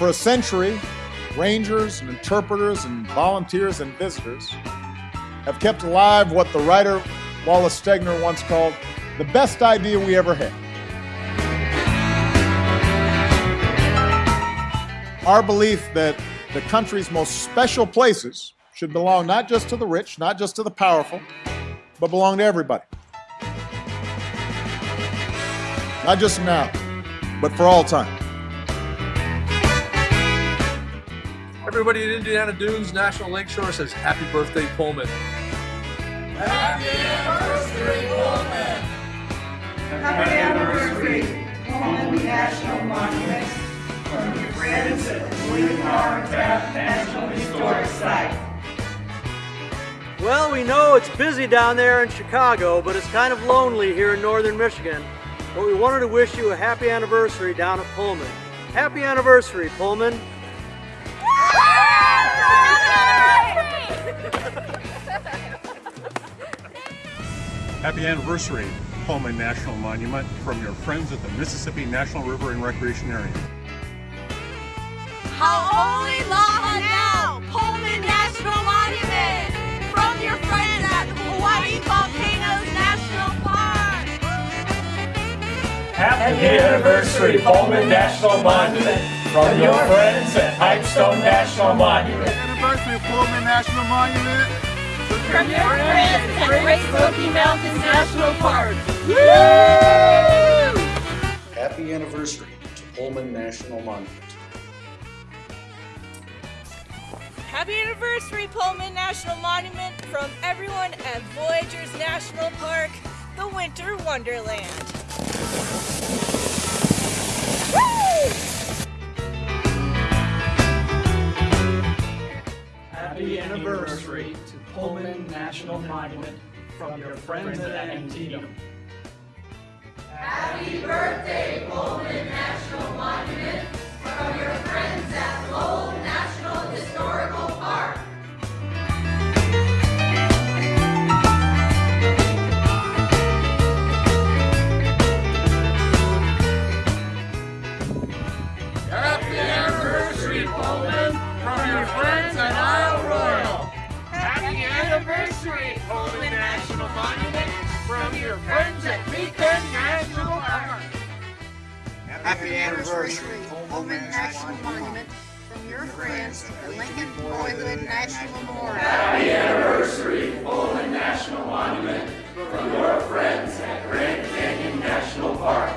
for a century, rangers and interpreters and volunteers and visitors have kept alive what the writer Wallace Stegner once called the best idea we ever had. Our belief that the country's most special places should belong not just to the rich, not just to the powerful, but belong to everybody. Not just now, but for all time. Everybody at Indiana Dunes National Lakeshore says happy birthday, Pullman. Happy anniversary, Pullman! Happy anniversary, Pullman National Monument, from your friends at the William R. Taft National Historic Site. Well, we know it's busy down there in Chicago, but it's kind of lonely here in northern Michigan. But we wanted to wish you a happy anniversary down at Pullman. Happy anniversary, Pullman. Happy anniversary, Pullman National Monument, from your friends at the Mississippi National River and Recreation Area. Holy Lava now! Happy anniversary, Pullman National Monument, from your friends at Pipestone National Monument. Happy anniversary of Pullman National Monument. From your friends at Great Smoky Mountains National Park! Woo! Happy anniversary to Pullman National Monument. Happy anniversary, Pullman National Monument, from everyone at Voyageurs National Park, the Winter Wonderland. Happy anniversary to Pullman National Monument, from your friends at Antietam. Happy birthday, Pullman National Monument, from your Pullman, from your friends at Isle Royale. Happy anniversary, Pullman National Monument, from your friends at Beacon National Park. Happy anniversary, Pullman National Monument, from your friends at Lincoln Boyhood National Memorial. Happy anniversary, Pullman National Monument, from your friends at Grand Canyon National Park.